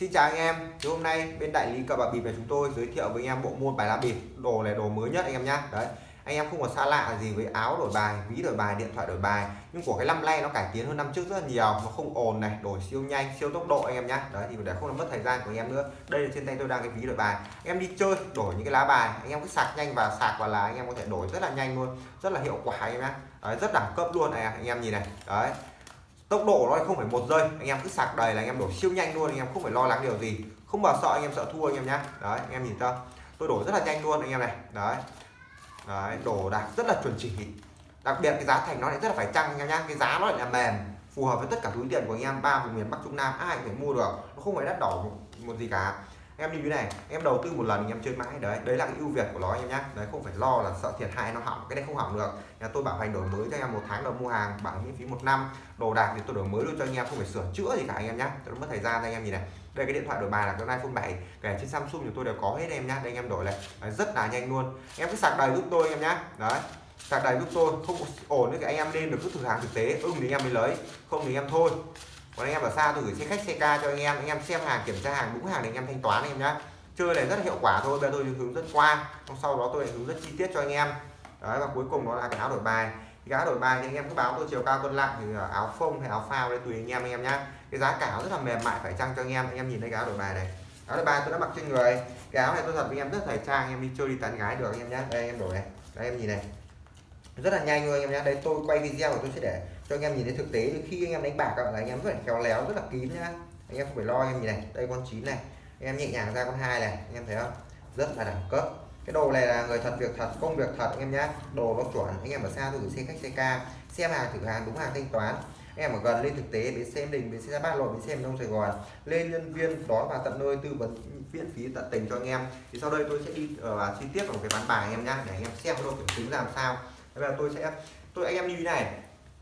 Xin chào anh em, thì hôm nay bên đại lý cờ bạc bịp này chúng tôi giới thiệu với anh em bộ môn bài lá bịp đồ này đồ mới nhất anh em nhá. Đấy anh em không có xa lạ gì với áo đổi bài ví đổi bài điện thoại đổi bài nhưng của cái năm nay nó cải tiến hơn năm trước rất là nhiều nó không ồn này đổi siêu nhanh siêu tốc độ anh em nhá. Đấy thì để không làm mất thời gian của anh em nữa đây là trên tay tôi đang cái ví đổi bài. Anh em đi chơi đổi những cái lá bài anh em cứ sạc nhanh và sạc vào là anh em có thể đổi rất là nhanh luôn rất là hiệu quả anh em nhá. Đấy, rất đẳng cấp luôn này anh em nhìn này. Đấy tốc độ nó không phải một giây. Anh em cứ sạc đầy là anh em đổ siêu nhanh luôn anh em không phải lo lắng điều gì. Không bao sợ anh em sợ thua anh em nhá. Đấy anh em nhìn chưa? Tôi đổ rất là nhanh luôn anh em này. Đấy. Đấy đổ đạt rất là chuẩn chỉ. Đặc biệt cái giá thành nó lại rất là phải chăng anh em nhá. Cái giá nó lại là mềm phù hợp với tất cả túi tiền của anh em. Ba vùng miền bắc trung nam ai cũng phải mua được. Nó không phải đắt đỏ một, một gì cả em như thế này em đầu tư một lần em chơi mãi đấy đấy là cái ưu việt của nó em nhé đấy không phải lo là sợ thiệt hại nó hỏng cái này không hỏng được. Nhà tôi bảo hành đổi mới cho em một tháng đầu mua hàng bảo miễn phí một năm. Đồ đạc thì tôi đổi mới luôn cho anh em không phải sửa chữa gì cả anh em nhé tôi mất thời gian anh em nhìn này. Đây cái điện thoại đổi bài là cái iPhone 7 kể trên Samsung thì tôi đều có hết em nhá đây anh em đổi này. Đấy, rất là nhanh luôn. Em cứ sạc đầy giúp tôi em nhá. Đấy sạc đầy giúp tôi không ổn thì anh em lên được cứ thử hàng thực tế ưng thì anh em mới lấy không thì em thôi còn anh em ở xa tôi gửi xe khách, xe ca cho anh em. Anh em xem hàng, kiểm tra hàng, đúng hàng để anh em thanh toán anh em nhá. Chơi này rất là hiệu quả thôi, bây giờ tôi hướng dẫn qua. Sau đó tôi lại hướng dẫn chi tiết cho anh em. Đấy, và cuối cùng đó là cái áo đổi bài. Cái áo đổi bài thì anh em cứ báo tôi chiều cao cân nặng thì ờ, áo phông hay áo phao đây tùy anh em anh em nhá. Cái giá cả rất là mềm mại, phải chăng cho anh em? Anh em nhìn thấy cái áo đổi bài này. Áo đổi bài tôi đã mặc trên người. Cái áo này tôi thật với anh em rất thời trang, anh em đi chơi, đi tán gái được anh em nhá. Đây, anh em đổi này. Đây, em nhìn này. Rất là nhanh luôn anh em nhá. Đây, tôi quay video của tôi sẽ để cho anh em nhìn thấy thực tế khi anh em đánh bạc là anh em rất là khéo léo rất là kín nhá anh em không phải lo anh em nhìn này đây con chín này anh em nhẹ nhàng ra con hai này anh em thấy không rất là đẳng cấp cái đồ này là người thật việc thật công việc thật anh em nhá đồ nó chuẩn anh em ở xa tôi xe khách xe ca xem hàng thử hàng đúng hàng thanh toán anh em ở gần lên thực tế bến xe đình bến xe ba lộ bến xe đông sài gòn lên nhân viên đón vào tận nơi tư vấn miễn phí tận tình cho anh em thì sau đây tôi sẽ đi uh, chi tiết vào cái bán bài anh em nhá để anh em xem cái độ kiểm chứng làm sao bây giờ tôi sẽ tôi anh em như thế này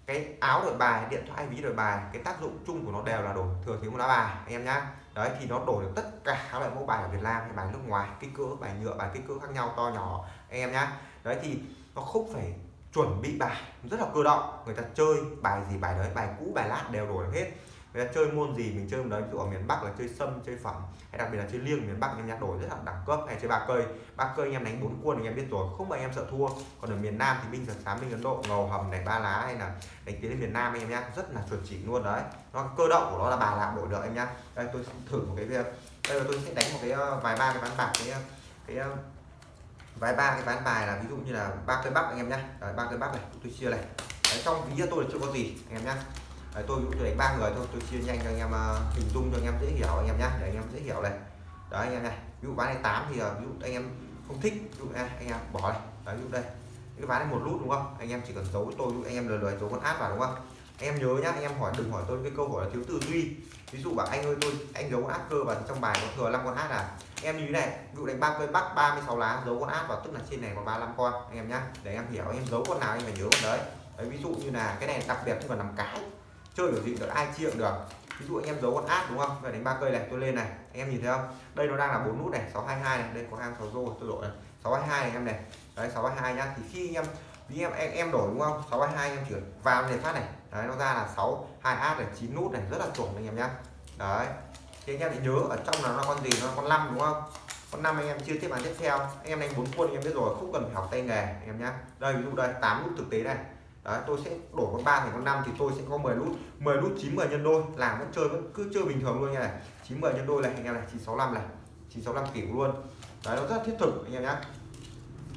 cái áo đổi bài, điện thoại, ví đổi bài, cái tác dụng chung của nó đều là đổi, thừa thiếu một lá bài, anh em nhá. Đấy, thì nó đổi được tất cả các loại mẫu bài ở Việt Nam hay bài nước ngoài, kích cỡ, bài nhựa, bài kích cỡ khác nhau, to nhỏ, anh em nhá. Đấy, thì nó không phải chuẩn bị bài, rất là cơ động. Người ta chơi bài gì bài đấy, bài cũ, bài lát đều đổi được hết người ta chơi môn gì mình chơi đấy ví dụ ở miền Bắc là chơi sâm chơi phẩm hay đặc biệt là chơi liêng miền Bắc anh em nhá đổi rất là đẳng cấp hay chơi ba cây. Ba cây anh em đánh bốn quân anh em biết rồi không bao em sợ thua. Còn ở miền Nam thì mình giật xám mình ấn độ ngầu hầm này ba lá hay là đánh tiến lên miền Nam anh em nhá rất là chuẩn chỉ luôn đấy. Nó cơ động của nó là bà làm đổi được em nhá. Đây tôi thử một cái việc đây là tôi sẽ đánh một cái ờ, vài ba cái bán bạc cái ờ, cái ờ, vài ba cái bán bài là ví dụ như là ba cây bắc anh em nhá. Ba cây bắc này tôi chia này. Đấy, trong ví tôi là chưa có gì anh em nhá đấy, tôi cũng đánh ba người thôi tôi chia nhanh cho anh em uh, hình dung cho anh em dễ hiểu anh em nhé để anh em dễ hiểu này đấy anh em này ví dụ ván này 8 thì uh, ví dụ anh em không thích ví dụ này, anh em bỏ này đấy, ví dụ đây cái ván này một lút đúng không anh em chỉ cần giấu tôi anh em lừa lừa giấu con áp vào đúng không anh em nhớ nhá anh em hỏi đừng hỏi tôi cái câu hỏi là thiếu tư duy ví dụ bảo anh ơi tôi anh giấu con áp cơ vào trong bài nó thừa 5 con áp à em như thế này ví dụ đánh ba cây bắc 36 lá giấu con áp vào tức là trên này có 35 con anh em nhá để em hiểu em giấu con nào anh phải nhớ con đấy đấy ví dụ như là cái này đặc biệt không cần làm cái chơi kiểu gì được ai chia được. Ví dụ anh em giấu con át đúng không? Về đánh ba cây này tôi lên này. Anh em nhìn thấy không? Đây nó đang là bốn nút này 622 này. Đây có hai sáu rô tôi đổi này. 622 này em này. Đấy 622 nhá. Thì khi anh em vì em, em em đổi đúng không? 622 em chuyển vào để phát này. Đấy nó ra là 6 2 át này 9 nút này. Rất là chuẩn anh em nhá. Đấy. Thì anh em thì nhớ ở trong là nó con gì? Nó con năm đúng không? Con năm anh em chưa tiếp bán tiếp theo. Anh em đánh bốn quân anh em biết rồi. Không cần phải học tay nghề anh em nhá. Đây ví dụ đây 8 nút thực tế này. Đấy, tôi sẽ đổi con 3 thành con 5 thì tôi sẽ có 10 nút 10 nút 9 10 nhân đôi. Làm vẫn chơi vẫn cứ chơi bình thường luôn nha này. 9 10 nhân đôi này anh em này 965 này. 965 kiểu luôn. Đấy nó rất thiết thực anh em nhé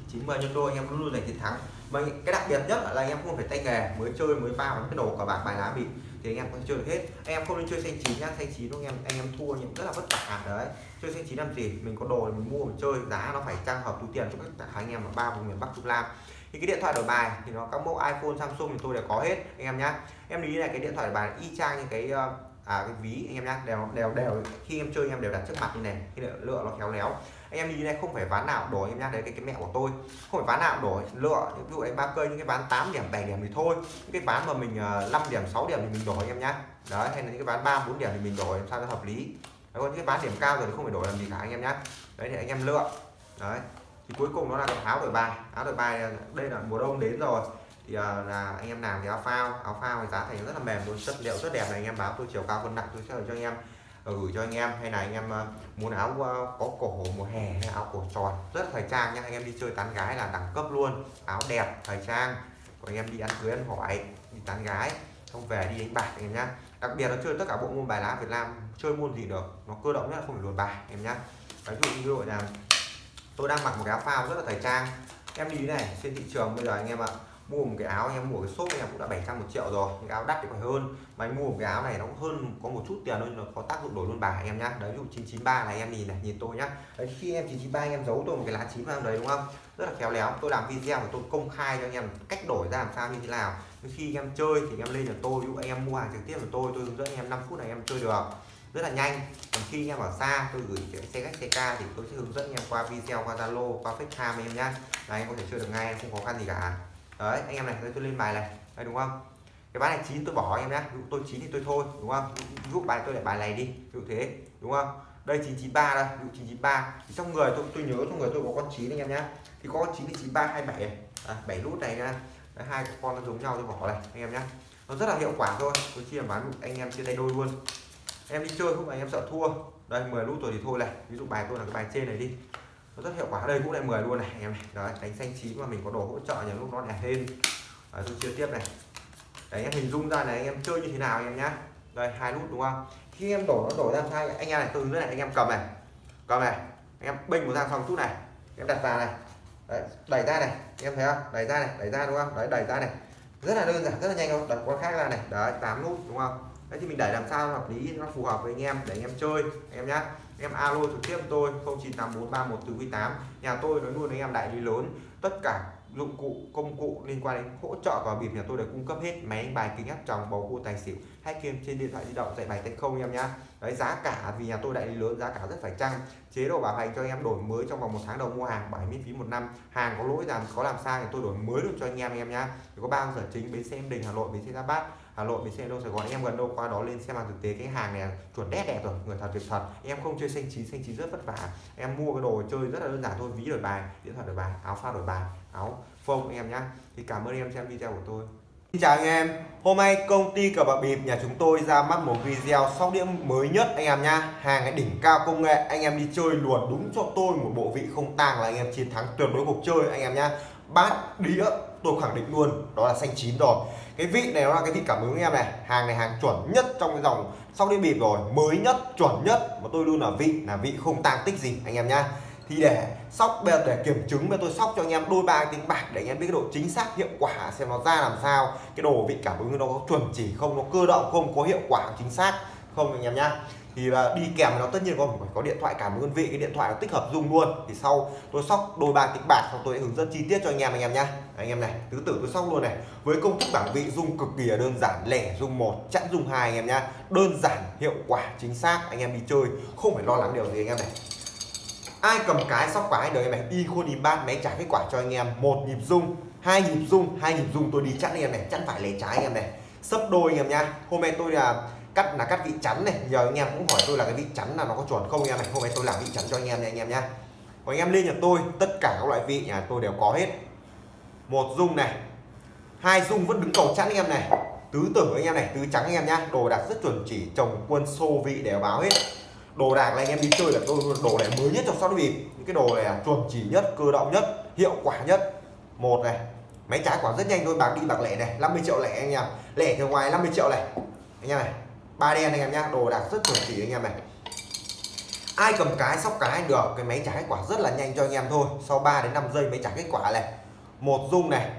9 10 nhân đôi anh em luôn luôn giành chiến thắng. Mà cái đặc biệt nhất là anh em không phải tay nghề mới chơi mới vào cái đồ cả bạc bài lá bịp thì anh em có thể chơi được hết. Anh em không nên chơi xanh chín nhá xanh chín anh em anh em thua những rất là vất vả à, đấy. Chơi xanh chín làm gì? Mình có đồ mình mua mình chơi giá nó phải trang hợp túi tiền cho các anh em ở ba vùng miền bắc trung nam thì cái điện thoại đổi bài thì nó các mẫu iPhone Samsung thì tôi đều có hết anh em nhá. Em lý này cái điện thoại đổi bài y chang như cái ờ, à cái ví anh em nhá đều đều đều khi em chơi em đều đặt trước mặt như này khi lựa nó khéo léo. Anh em như này không phải ván nào đổi em nhá đấy cái cái mẹo của tôi. Không phải ván nào đổi lựa ví dụ đánh ba cây những cái ván 8 điểm 7 điểm thì thôi. Những cái ván mà mình ờ, 5 điểm 6 điểm thì mình đổi em nhá. Đấy hay là những cái ván 3 4 điểm thì mình đổi sao cho hợp lý. Đấy, còn những cái ván điểm cao rồi thì không phải đổi làm gì cả anh em nhá. Đấy thì anh em lựa. Đấy thì cuối cùng nó là áo đổi bài. Áo đổi bài ờ, đây là mùa đông đến rồi. Thì ờ, là anh em làm thì áo phao. Áo phao thì giá thành rất là mềm luôn. Chất liệu rất đẹp này. Anh em báo tôi chiều cao cân nặng tôi sẽ cho anh em ờ, gửi cho anh em. Hay là anh em muốn áo có cổ mùa hè hay áo cổ tròn, rất thời trang nha anh em đi chơi tán gái là đẳng cấp luôn. Áo đẹp, thời trang. Của anh em đi ăn cưới, ăn hỏi, đi tán gái không về đi đánh bạc anh em nhá. Đặc biệt là chơi tất cả bộ môn bài lá Việt Nam, chơi môn gì được, nó cơ động nhất là không phải luồn bài em nhá. Ví dụ như đội là tôi đang mặc một cái áo phao rất là thời trang. Em đi này, trên thị trường bây giờ anh em ạ, mua một cái áo, anh em mua cái shop anh em cũng đã 700 một triệu rồi cái áo đắt thì còn hơn. Mà anh mua một cái áo này nó cũng hơn, có một chút tiền thôi, nó có tác dụng đổi luôn bài anh em nhá. Đấy, ví dụ 993 này, em nhìn này, nhìn tôi nhá. Đấy, khi em 993 anh em giấu tôi một cái lá chín vào đấy, đúng không? Rất là khéo léo. Tôi làm video và tôi công khai cho anh em cách đổi ra làm sao như thế nào. Khi anh em chơi thì anh em lên được tôi, ví dụ anh em mua hàng trực tiếp của tôi tôi hướng dẫn anh em 5 phút này em chơi được rất là nhanh. Còn khi anh em ở xa tôi gửi xe khách xe ca thì tôi sẽ hướng dẫn anh em qua video qua Zalo qua FaceTime anh em nhá. Này anh có thể chơi được ngay không khó khăn gì cả. Đấy anh em này tôi lên bài này. Đấy, đúng không? Cái bài này chín tôi bỏ anh em nhé tôi chín thì tôi thôi đúng không? Giúp bài tôi lại bài này đi ví dụ thế đúng không? Đây 993 đây ví dụ 993 thì trong người tôi tôi nhớ trong người tôi có con chín anh em nhé thì có con chín thì 93 27 à, 7 nút này nha Đấy, hai con nó giống nhau tôi bỏ này anh em nhé nó rất là hiệu quả thôi. Tôi chia bán anh em chia tay đôi luôn em đi chơi không? Phải em sợ thua. Đây 10 nút rồi thì thôi này. Ví dụ bài tôi là cái bài trên này đi. Nó rất hiệu quả. Đây cũng lại 10 luôn này em này. Đấy đánh xanh chín mà mình có đồ hỗ trợ nhiều lúc nó đẹp thêm. Đấy, tôi chia tiếp này. Đấy em hình dung ra này anh em chơi như thế nào anh em nhá. Đây hai nút đúng không? Khi em đổ nó đổ ra sai. Anh em này từ dưới này anh em cầm này. Cầm này. Anh em bênh một ra xong chút này. Em đặt vào này. Đấy, đẩy ra này. Em thấy không? Đẩy ra này đẩy ra đúng không? Đấy đẩy ra này. Rất là đơn giản rất là nhanh không đặt con khác ra này. Đấy tám nút đúng không? Đấy, thì mình đẩy làm sao hợp lý nó phù hợp với anh em, để anh em chơi. Anh em nhá. Em alo trực tiếp tôi 098431 nhà tôi nói luôn, anh em đại lý lớn, tất cả dụng cụ, công cụ liên quan đến hỗ trợ và bịp nhà tôi đều cung cấp hết máy bài, kính áp tròng, bầu cua, tài xỉu hay game trên điện thoại di động, dạy bài tay không em nhá. Đấy, giá cả, vì nhà tôi đại lý lớn, giá cả rất phải chăng? Chế độ bảo hành cho anh em đổi mới trong vòng một tháng đầu mua hàng, bảo miễn phí một năm. Hàng có lỗi làm, có làm sai thì tôi đổi mới luôn cho anh em em nhá. Có ba giờ chính, bến xe em đình, hà nội, bến xe ra bát. Hà Nội bến xe đâu Sài Gòn anh em gần đâu qua đó lên xem hàng thực tế. Cái hàng này chuẩn đét đẹp rồi, người thật, việc thật. Em không chơi xanh chín xanh chín rất vất vả. Em mua cái đồ chơi rất là đơn giản thôi, ví đổi bài, điện thoại đổi bài, áo phao đổi bài, áo phông anh em nhá. Thì cảm ơn em xem video của tôi. Xin chào anh em. Hôm nay công ty cờ bạc bịp nhà chúng tôi ra mắt một video sóc đĩa mới nhất anh em nhá. Hàng cái đỉnh cao công nghệ, anh em đi chơi luồn đúng cho tôi, một bộ vị không tang là anh em chiến thắng tuyệt đối cuộc chơi anh em nhá. Bát đĩa, tôi khẳng định luôn, đó là xanh chín rồi. Cái vị này nó là cái vị cảm ứng em này, hàng này hàng chuẩn nhất trong cái dòng sau đi bịp rồi, mới nhất, chuẩn nhất. Mà tôi luôn là vị là vị không tang tích gì, anh em nhá. Thì để sóc, bây giờ để kiểm chứng, bây tôi sóc cho anh em đôi ba tiếng bạc để anh em biết cái độ chính xác, hiệu quả, xem nó ra làm sao. Cái đồ vị cảm ứng nó có chuẩn chỉ không, nó cơ động không, có hiệu quả chính xác không, anh em nhá thì là đi kèm nó tất nhiên có phải có điện thoại cảm ứng vị, cái điện thoại nó tích hợp dung luôn. Thì sau tôi sóc đôi ba kịch bạc xong tôi hướng dẫn chi tiết cho anh em anh em nhá. Anh em này, tứ tử tôi sóc luôn này. Với công thức bảng vị dung cực kỳ là đơn giản, lẻ dung một, chẵn dung hai anh em nhá. Đơn giản, hiệu quả, chính xác, anh em đi chơi, không phải lo lắng điều gì anh em này. Ai cầm cái sóc cái đời này? Y khôn đi bát, máy trả kết quả cho anh em. Một nhịp dung hai nhịp dung hai nhịp dung tôi đi chẵn anh em này chẵn phải lẻ trái anh em này. Sấp đôi anh em nhá. Hôm nay tôi là cắt là cắt vị chắn này. Giờ anh em cũng hỏi tôi là cái vị chắn là nó có chuẩn không anh em này? Hôm nay tôi làm vị chắn cho anh em này anh em nhá. Còn anh em lên nhà tôi, tất cả các loại vị nhà tôi đều có hết. Một dung này, hai dung vẫn đứng cầu chắn anh em này. Tứ tử anh em này, tứ trắng anh em nhá. Đồ đạc rất chuẩn chỉ chồng quân xô vị đều báo hết. Đồ đạc này anh em đi chơi là tôi đồ này mới nhất trong sóc bịp. Những cái đồ này là chuẩn chỉ nhất, cơ động nhất, hiệu quả nhất. Một này, máy trái quả rất nhanh thôi, bạc đi bạc lẻ này 50 triệu lẻ anh em. Lẻ từ ngoài 50 triệu này. Anh em này ba đen anh em nhá đồ đạc rất chuẩn chỉ anh em này ai cầm cái sóc cái được cái máy trả kết quả rất là nhanh cho anh em thôi sau 3 đến 5 giây mới trả kết quả này một dung này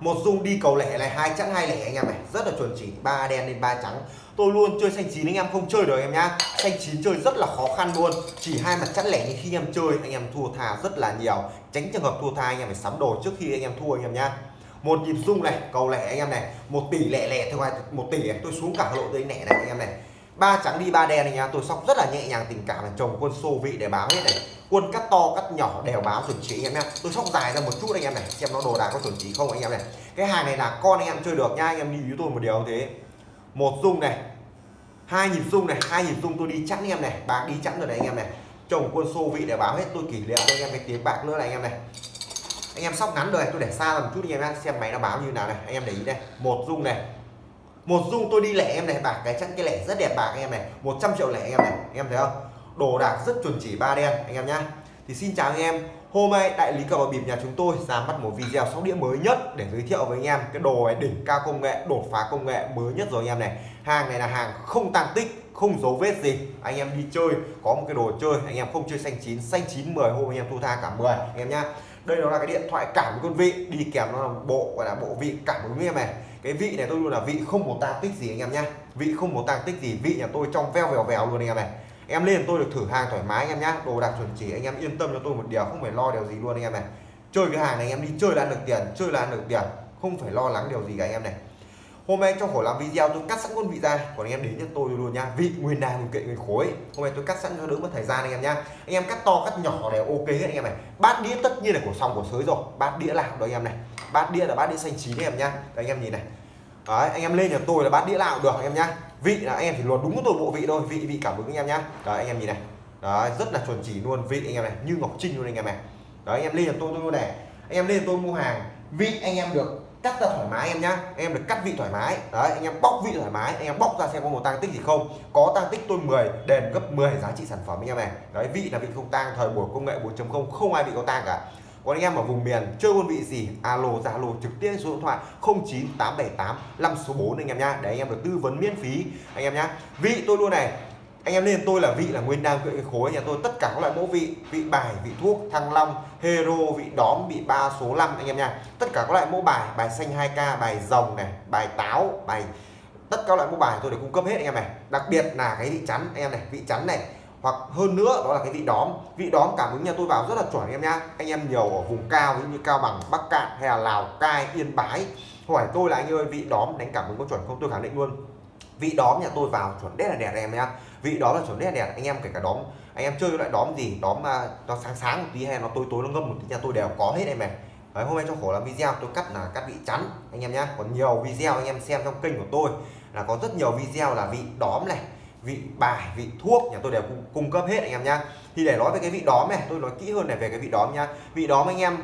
một dung đi cầu lẻ này hai chẵn hai lẻ anh em này rất là chuẩn chỉ ba đen lên ba trắng tôi luôn chơi xanh chín anh em không chơi được em nhá xanh chín chơi rất là khó khăn luôn chỉ hai mặt chẵn lẻ như khi em chơi anh em thua thà rất là nhiều tránh trường hợp thua tha anh em phải sắm đồ trước khi anh em thua anh em nhá một nhịp rung này cầu lẻ anh em này một tỷ lẻ lẻ thôi một tỷ này. tôi xuống cả lộ tôi lẻ này anh em này ba trắng đi ba đen này nha tôi sóc rất là nhẹ nhàng tình cảm là chồng quân xô vị để báo hết này quân cắt to cắt nhỏ đều báo chuẩn chỉ anh em nhé tôi sóc dài ra một chút anh em này xem nó đồ đạc có chuẩn chỉ không anh em này cái hàng này là con anh em chơi được nha anh em đi với tôi một điều thế một dung này hai nhịp dung này hai nhịp dung tôi đi chẵn anh em này bạc đi chẵn rồi này anh em này chồng quân xô vị để báo hết tôi kỷ niệm anh em cái tiếng bạc nữa này anh em này anh em sóc ngắn rồi, tôi để xa một chút anh em xem máy nó báo như nào này. Anh em để ý đây một dung này. Một dung tôi đi lẻ em này. Bạc cái chẵn cái lẻ rất đẹp bạc anh em này. 100 triệu lẻ anh em này. Anh em thấy không? Đồ đạc rất chuẩn chỉ ba đen, anh em nhá. Thì xin chào anh em. Hôm nay đại lý cờ bạc bịp nhà chúng tôi ra mắt một video sóc đĩa mới nhất để giới thiệu với anh em cái đồ này, đỉnh cao công nghệ, đột phá công nghệ mới nhất rồi anh em này. Hàng này là hàng không tăng tích, không dấu vết gì. Anh em đi chơi, có một cái đồ chơi, anh em không chơi xanh chín xanh chín 10 hôm anh em thu tha cả 10 anh em nhá đây nó là cái điện thoại cảm với con vị. Đi kèm nó là bộ, gọi là bộ vị cảm ứng em này. Cái vị này tôi luôn là vị không một tang tích gì anh em nhá. Vị không một tang tích gì, vị nhà tôi trong veo vèo vèo luôn anh em này. Em lên tôi được thử hàng thoải mái anh em nhá. Đồ đạc chuẩn chỉ, anh em yên tâm cho tôi một điều, không phải lo điều gì luôn anh em này. Chơi cái hàng này anh em đi chơi là ăn được tiền, chơi là ăn được tiền. Không phải lo lắng điều gì cả anh em này hôm nay trong khổ làm video tôi cắt sẵn con vị ra còn anh em đến cho tôi luôn nha vị nguyên đàn nguyên kệ nguyên khối hôm nay tôi cắt sẵn cho đỡ mất thời gian anh em nha anh em cắt to cắt nhỏ đều ok hết anh em này bát đĩa tất nhiên là của xong của sới rồi bát đĩa nào đó anh em này bát đĩa là bát đĩa xanh chín anh em nha Đấy, anh em nhìn này Đấy, anh em lên nhà tôi là bát đĩa nào được anh em nhá vị là anh em chỉ luật đúng của tôi bộ vị thôi vị vị cảm ứng anh em nhá Đấy, anh em nhìn này Đấy, rất là chuẩn chỉ luôn vị anh em này như ngọc trinh luôn anh em này Đấy, anh em lên nhà tôi tôi mua này anh em lên tôi mua hàng vị anh em được cắt ra thoải mái em nhá. Anh em được cắt vị thoải mái. Đấy, anh em bóc vị thoải mái. Anh em bóc ra xem có một tăng tích gì không. Có tăng tích tôi 10 đền gấp 10 giá trị sản phẩm anh em này. Đấy, vị là vị không tăng thời buổi công nghệ 4.0 không ai bị có tăng cả. Còn anh em ở vùng miền, chơi quân vị gì? Alo, zalo, trực tiếp số điện thoại 09878 5 số 4 anh em nhá. Để anh em được tư vấn miễn phí anh em nhá. Vị tôi luôn này anh em lên tôi là vị là nguyên đan cái khối nhà tôi. Tất cả các loại mẫu vị vị bài, vị thuốc, thăng long, hero, vị đóm, vị ba số 5 anh em nha. Tất cả các loại mẫu bài bài xanh 2k bài rồng này, bài táo, bài, tất cả các loại mẫu bài tôi đều cung cấp hết anh em này. Đặc biệt là cái vị chắn, anh em này, vị chắn này. Hoặc hơn nữa, đó là cái vị đóm. Vị đóm cảm ứng nhà tôi vào rất là chuẩn anh em nhá anh em nhiều ở vùng cao như cao bằng, bắc cạn hay là lào cai, yên bái. Hỏi tôi là anh ơi, vị đóm đánh cảm ứng có chuẩn không? Tôi khẳng định luôn vị đóm nhà tôi vào chuẩn đét là đẹp em nhá. Vị đó là chuẩn đét là đẹp anh em kể cả đóm anh em chơi loại đóm gì đóm mà nó sáng sáng một tí hay nó tối tối nó ngâm một tí nhà tôi đều có hết em này Đấy, hôm nay trong khổ làm video tôi cắt là cắt vị chắn anh em nhá. Còn nhiều video anh em xem trong kênh của tôi là có rất nhiều video là vị đóm này vị bài vị thuốc nhà tôi đều cung cấp hết anh em nhá. Thì để nói về cái vị đóm này tôi nói kỹ hơn này về cái vị đóm nhá. Vị đóm anh em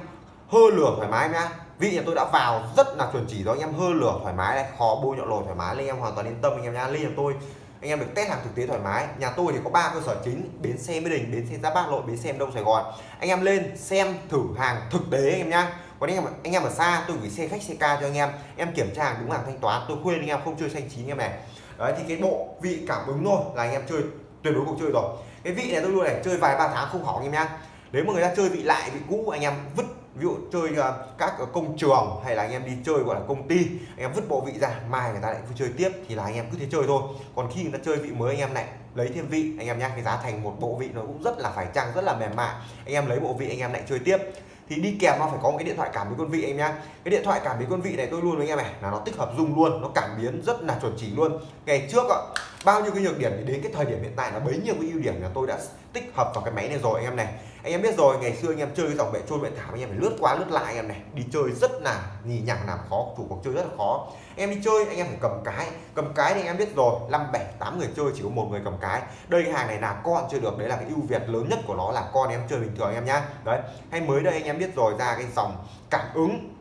hơ lửa thoải mái nhá vị nhà tôi đã vào rất là chuẩn chỉ đó anh em hơ lửa thoải mái này khó bôi nhọ lồi thoải mái anh em hoàn toàn yên tâm anh em nha lên nhà tôi anh em được test hàng thực tế thoải mái nhà tôi thì có ba cơ sở chính bến xe mỹ đình bến xe giáp bát nội bến xe đông sài gòn anh em lên xem thử hàng thực tế anh em nhá còn anh em anh em ở xa tôi gửi xe khách xe ca cho anh em em kiểm tra hàng đúng hàng thanh toán tôi khuyên anh em không chơi xanh chín em này đấy thì cái bộ vị cảm ứng thôi là anh em chơi tuyệt đối cuộc chơi rồi cái vị này tôi luôn này chơi vài ba tháng không hỏng anh em nhá nếu mà người ta chơi vị lại vị cũ anh em vứt ví dụ chơi à, các công trường hay là anh em đi chơi, gọi là công ty, anh em vứt bộ vị ra, mai người ta lại chơi tiếp, thì là anh em cứ thế chơi thôi. Còn khi người ta chơi vị mới, anh em lại lấy thêm vị, anh em nhá, cái giá thành một bộ vị nó cũng rất là phải chăng, rất là mềm mại. Anh em lấy bộ vị, anh em lại chơi tiếp. Thì đi kèm nó phải có một cái điện thoại cảm biến con vị anh nhá. Cái điện thoại cảm biến con vị này tôi luôn với anh em này, là nó tích hợp dung luôn, nó cảm biến rất là chuẩn chỉ luôn. Ngày trước ạ, bao nhiêu cái nhược điểm thì đến cái thời điểm hiện tại là bấy nhiêu cái ưu điểm là tôi đã tích hợp vào cái máy này rồi anh em này anh em biết rồi, ngày xưa anh em chơi cái dòng bệ trôi bệ thả anh em phải lướt qua lướt lại anh em này, đi chơi rất là nhì nhằng, làm khó, chủ cuộc chơi rất là khó. Em đi chơi, anh em phải cầm cái cầm cái thì anh em biết rồi, năm, bảy, tám người chơi, chỉ có một người cầm cái. Đây cái hàng này là con chơi được, đấy là cái ưu việt lớn nhất của nó là con em chơi bình thường anh em nhá. Đấy, hay mới đây anh em biết rồi, ra cái dòng cảm ứng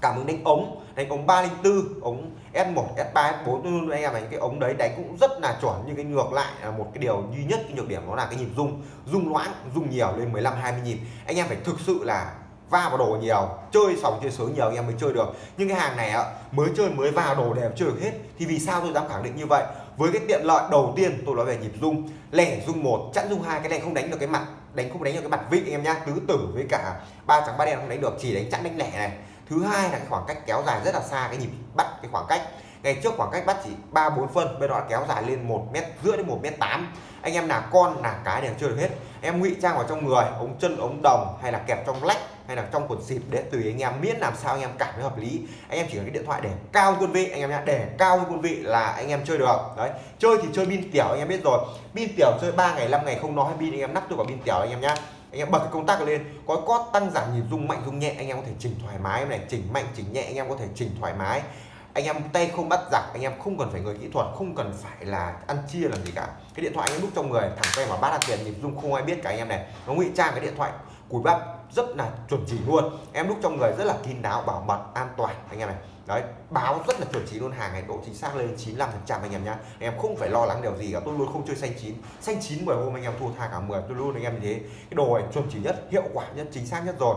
cảm ứng đánh ống đánh ống 304 ống S1 S3 S4 anh em này cái ống đấy đánh cũng rất là chuẩn. Nhưng cái ngược lại là một cái điều duy nhất, cái nhược điểm đó là cái nhịp rung. Rung loãng, rung nhiều lên 15 20 nhịp. Anh em phải thực sự là va vào đồ nhiều, chơi sòng chơi sướng nhiều anh em mới chơi được. Nhưng cái hàng này ạ mới chơi, mới vào đồ đều chơi được hết. Thì vì sao tôi dám khẳng định như vậy? Với cái tiện lợi đầu tiên tôi nói về nhịp rung, lẻ rung một, chẵn rung hai, cái này không đánh được cái mặt, đánh không đánh được cái mặt vị anh em nhá. Tứ tử với cả ba trắng, ba đen không đánh được, chỉ đánh chẵn đánh lẻ này thứ hai là cái khoảng cách kéo dài rất là xa, cái nhịp bắt cái khoảng cách. Ngày trước khoảng cách bắt chỉ ba bốn phân, bây giờ kéo dài lên một mét, rưỡi đến một mét tám. Anh em là con là cái đều chưa được hết. Em ngụy trang vào trong người, ống chân, ống đồng, hay là kẹp trong lách, hay là trong quần xịt để tùy anh em miễn làm sao anh em cảm thấy hợp lý. Anh em chỉ cần cái điện thoại để cao quân vị, anh em nhá, để cao quân vị là anh em chơi được. Đấy, chơi thì chơi pin tiểu, anh em biết rồi. Pin tiểu chơi 3 ngày 5 ngày không nói, pin anh em nắp tôi vào pin tiểu anh em nhá anh em bật cái công tắc lên. Có cót tăng giảm nhịp rung mạnh, rung nhẹ, anh em có thể chỉnh thoải mái này. Chỉnh mạnh, chỉnh nhẹ, anh em có thể chỉnh thoải mái. Anh em tay không bắt giặc, anh em không cần phải người kỹ thuật, không cần phải là ăn chia làm gì cả. Cái điện thoại anh em đúc trong người, thẳng tay mà bắt là tiền, nhịp rung không ai biết cả anh em này. Nó ngụy trang cái điện thoại, cùi bắp, rất là chuẩn chỉ luôn. Em đúc trong người rất là kín đáo, bảo mật, an toàn, anh em này đấy, báo rất là chuẩn chỉ luôn, hàng này độ chính xác lên 95 phần trăm anh em nhá. Anh em không phải lo lắng điều gì cả, tôi luôn không chơi xanh chín. Xanh chín 10 hôm anh em thua tha cả 10 tôi luôn anh em như thế. Cái đồ này chuẩn chỉ nhất, hiệu quả nhất, chính xác nhất rồi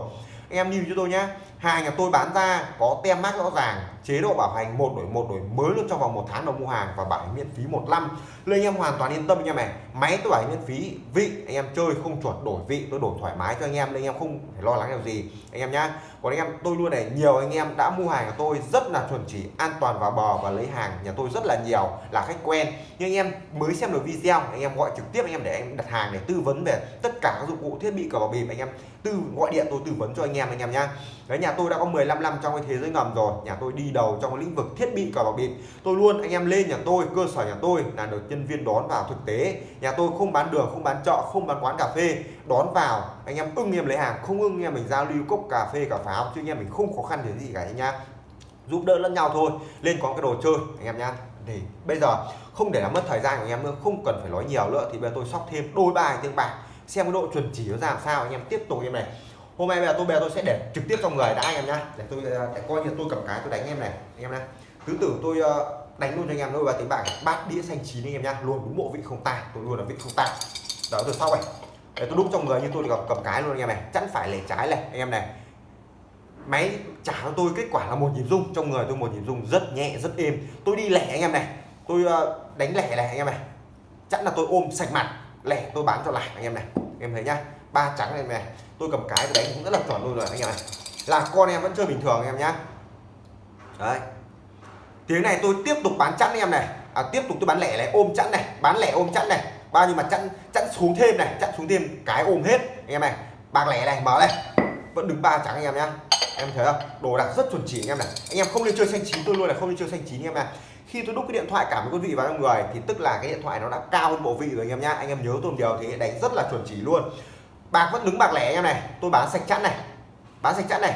anh em nhìn cho tôi nhé hàng nhà tôi bán ra có tem mát rõ ràng, chế độ bảo hành một đổi một đổi mới luôn trong vòng một tháng đầu mua hàng và bảo hành miễn phí một năm. Nên anh em hoàn toàn yên tâm anh em này máy tôi bảo hành miễn phí, vị anh em chơi không chuột đổi vị, tôi đổi thoải mái cho anh em nên anh em không phải lo lắng điều gì. Anh em nhá. Còn anh em, tôi luôn này, nhiều anh em đã mua hàng của tôi rất là chuẩn chỉ, an toàn và bò và lấy hàng nhà tôi rất là nhiều, là khách quen. Nhưng anh em mới xem được video, anh em gọi trực tiếp anh em để anh đặt hàng để tư vấn về tất cả các dụng cụ thiết bị cờ bạc bịp. Anh em tư, gọi điện tôi tư vấn cho anh em anh em nhá. Đấy, nhà tôi đã có 15 năm trong cái thế giới ngầm rồi. Nhà tôi đi đầu trong cái lĩnh vực thiết bị cờ bạc bịp. Tôi luôn, anh em lên nhà tôi, cơ sở nhà tôi là được nhân viên đón vào thực tế. Nhà tôi không bán đường, không bán chợ, không bán quán cà phê. Đón vào, anh em ưng em lấy hàng, không ưng em mình giao lưu cốc cà phê, cà pháo, chứ anh em mình không khó khăn gì cả anh nhá. Giúp đỡ lẫn nhau thôi. Lên có cái đồ chơi, anh em nhá. Thì bây giờ, không để làm mất thời gian của anh em nữa, không cần phải nói nhiều nữa, thì bây giờ tôi sóc thêm đôi bài tiếng bạc. Xem cái độ chuẩn chỉ nó ra làm sao, anh em tiếp tục em này hôm nay là tôi bè tôi sẽ để trực tiếp trong người đã anh em nhá. Để tôi ờ, để coi như tôi cầm cái tôi đánh em này anh em này cứ tử tôi ờ, đánh luôn cho anh em đôi và tiếng bạc bát đĩa xanh chín anh em nhá. Luôn đúng bộ vị không tài tôi luôn là vị không tài đó từ sau này. Để tôi đúc trong người như tôi cầm, cầm cái luôn anh em này. Chắn phải lẻ trái này anh em này. Máy trả cho tôi kết quả là một nhịp rung trong người tôi một nhịp rung rất nhẹ rất êm. Tôi đi lẻ anh em này. Tôi ờ, đánh lẻ này anh em này. Chắc là tôi ôm sạch mặt lẻ tôi bán cho lại anh em này. Anh em thấy nhá ba trắng này này. Tôi cầm cái tôi đánh cũng rất là chuẩn luôn rồi anh em này là con em vẫn chơi bình thường anh em nhá. Đấy. Tiếng này tôi tiếp tục bán chẵn anh em này. À, tiếp tục tôi bán lẻ này ôm chẵn này bán lẻ ôm chẵn này. Bao nhiêu mà chẵn chẵn xuống thêm này chẵn xuống thêm cái ôm hết anh em này. Bạc lẻ này mở đây vẫn đứng ba trắng anh em nhá. Em thấy không? Đồ đạc rất chuẩn chỉ anh em này. Anh em không nên chơi xanh chín tôi luôn là không nên chơi xanh chín anh em này khi tôi đúc cái điện thoại cảm với quý vị vào trong người thì tức là cái điện thoại nó đã cao hơn bộ vị rồi anh em nhá. Anh em nhớ tôi điều thì đánh rất là chuẩn chỉ luôn bạc vẫn đứng bạc lẻ anh em này tôi bán sạch chẵn này. Bán sạch chẵn này.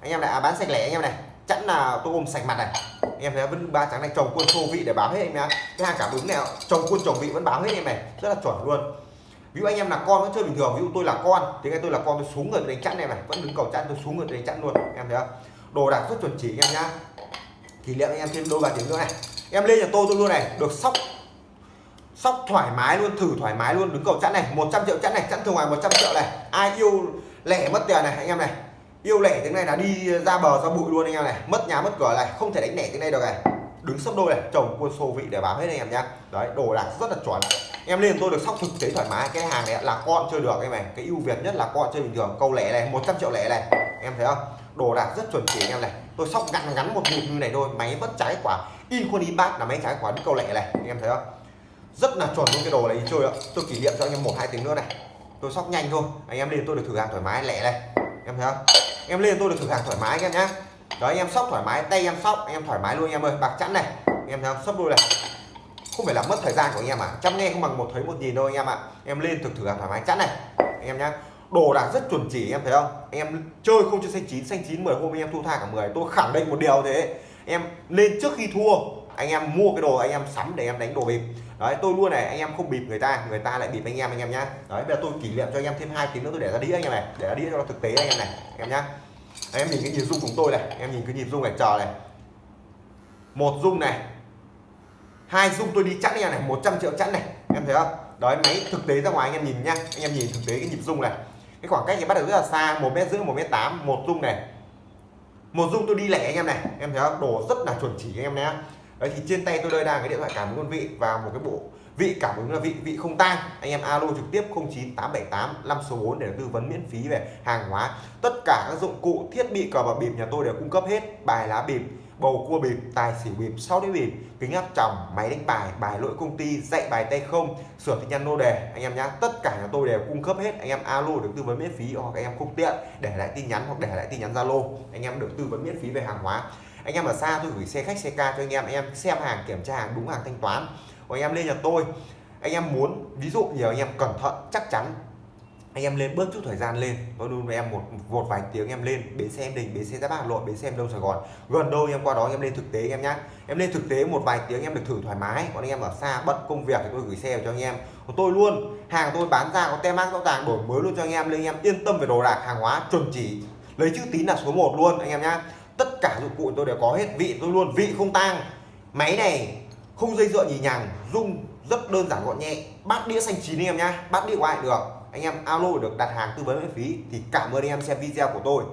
Anh em này à, bán sạch lẻ anh em này. Chẵn là tôi ôm sạch mặt này. Anh em thấy vẫn ba trắng này chồng quân xô vị để báo hết em nhá. Cái hàng cảm ứng này chồng quân chồng vị vẫn báo hết em này. Rất là chuẩn luôn. Ví dụ anh em là con vẫn chơi bình thường ví dụ tôi là con thì ngay tôi là con tôi xuống người đánh chẵn này này. Vẫn đứng cầu chẵn tôi xuống người đánh chẵn luôn. Em thấy không? Đồ đạc rất chuẩn chỉ anh em nhá. Kỷ niệm anh em thêm đôi ba tiếng nữa này. Em lên nhà tôi tôi luôn này được sóc sóc thoải mái luôn, thử thoải mái luôn, đứng cầu chẵn này 100 triệu chẵn này, chẵn thường ngoài 100 triệu này. Ai yêu lẻ mất tiền này, anh em này. Yêu lẻ tiếng này là đi ra bờ ra bụi luôn anh em này. Mất nhà mất cửa này, không thể đánh lẻ tiếng này được này. Đứng sấp đôi này chồng quân xô vị để báo hết anh em nhá. Đấy, đồ đạc rất là chuẩn. Em lên tôi được sóc thực tế thoải mái, cái hàng này là con chơi được em này. Cái ưu việt nhất là con chơi bình thường, câu lẻ này 100 triệu lẻ này. Em thấy không? Đồ đạc rất chuẩn chỉ anh em này. Tôi sóc ngắn ngắn một nhịp như này thôi, máy vẫn trái quả. In khuôn in bát là máy trái quả đi câu lẻ này anh em thấy không? Rất là chuẩn luôn cái đồ này đi chơi ạ tôi kỷ niệm cho anh em một hai tiếng nữa này tôi sóc nhanh thôi anh em lên tôi được thử hàng thoải mái lẻ này, em thấy không em lên tôi được thử hàng thoải mái anh em nhá đó anh em sóc thoải mái tay em sóc anh em thoải mái luôn anh em ơi bạc chẵn này anh em thấy không sấp đôi này không phải là mất thời gian của anh em à chăm nghe không bằng một thấy một nhìn đâu anh em ạ em lên thực thử hàng thoải mái chẵn này anh em nhá đồ đạc rất chuẩn chỉ em thấy không anh em chơi không chơi xanh chín xanh chín 10 hôm anh em thu tha cả 10 tôi khẳng định một điều thế em lên trước khi thua anh em mua cái đồ anh em sắm để em đánh đồ bịp đấy tôi luôn này anh em không bịp người ta người ta lại bịp anh em anh em nhá đấy bây giờ tôi kỷ niệm cho anh em thêm hai tiếng nữa tôi để ra đĩa anh em này để ra đĩa cho nó thực tế anh em này anh em nhá em nhìn cái nhịp rung của tôi này em nhìn cái nhịp rung này chờ này một rung này hai rung tôi đi chẵn anh em này 100 triệu chẵn này em thấy không đấy máy thực tế ra ngoài anh em nhìn nhá anh em nhìn thực tế cái nhịp rung này cái khoảng cách thì bắt đầu rất là xa một mét rưỡi một mét tám một rung này một rung tôi đi lẻ anh em này em thấy không đồ rất là chuẩn chỉ anh em nhé đấy, thì trên tay tôi đây đang cái điện thoại cảm ứng con vị và một cái bộ vị cảm ứng là vị vị không tang. Anh em alo trực tiếp 09878 5 số 4 để tư vấn miễn phí về hàng hóa. Tất cả các dụng cụ, thiết bị, cờ bạc bịp nhà tôi đều cung cấp hết. Bài lá bịp, bầu cua bịp, tài xỉu bịp, sau đĩa bịp, kính áp tròng, máy đánh bài bài lỗi công ty, dạy bài tay không, sửa tin nhắn nô đề. Anh em nhá, tất cả nhà tôi đều cung cấp hết. Anh em alo được tư vấn miễn phí hoặc anh em không tiện để lại tin nhắn hoặc để lại tin nhắn zalo. Anh em được tư vấn miễn phí về hàng hóa anh em ở xa tôi gửi xe khách, xe ca cho anh em. Anh em xem hàng, kiểm tra hàng đúng hàng thanh toán. Còn anh em lên nhà tôi. Anh em muốn, ví dụ nhiều anh em cẩn thận, chắc chắn, anh em lên bớt chút thời gian lên. Tôi luôn với em một một vài tiếng em lên, bến xe em đình, bến xe giáp bạc hà nội, bến xe em đông sài gòn. Gần đâu em qua đó em lên thực tế em nhá. Em lên thực tế một vài tiếng em được thử thoải mái. Còn anh em ở xa bận công việc thì tôi gửi xe cho anh em. Còn tôi luôn, hàng tôi bán ra có tem mát, rõ ràng đổi mới luôn cho anh em. Lên anh em yên tâm về đồ đạc hàng hóa, chuẩn chỉ. Lấy chữ tín là số 1 luôn, anh em nhá tất cả dụng cụ tôi đều có hết, vị tôi luôn, vị không tang. Máy này không dây dựa nhì nhằng rung rất đơn giản gọn nhẹ. Bát đĩa xanh chín anh em nhá, bát đĩa của ai được. Anh em alo được đặt hàng tư vấn miễn phí thì cảm ơn anh em xem video của tôi.